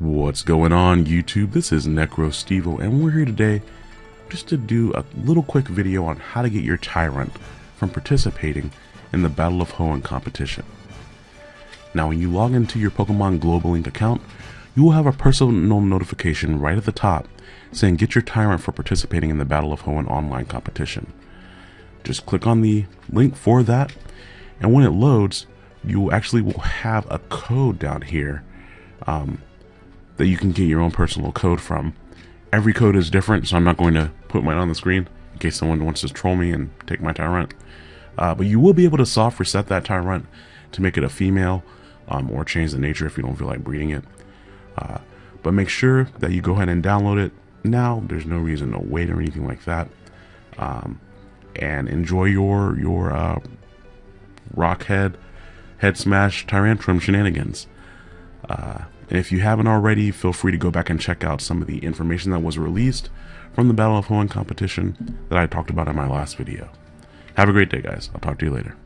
What's going on YouTube? This is NecroStevo and we're here today just to do a little quick video on how to get your Tyrant from participating in the Battle of Hoenn competition. Now when you log into your Pokemon Global Link account, you will have a personal notification right at the top saying get your Tyrant for participating in the Battle of Hoenn online competition. Just click on the link for that and when it loads, you actually will have a code down here um, that you can get your own personal code from. Every code is different, so I'm not going to put mine on the screen in case someone wants to troll me and take my Tyrant. Uh, but you will be able to soft reset that Tyrant to make it a female um, or change the nature if you don't feel like breeding it. Uh, but make sure that you go ahead and download it now. There's no reason to wait or anything like that. Um, and enjoy your your uh, Rockhead Head Smash Tyrantrum shenanigans. Uh, and if you haven't already, feel free to go back and check out some of the information that was released from the Battle of Hoenn competition that I talked about in my last video. Have a great day, guys. I'll talk to you later.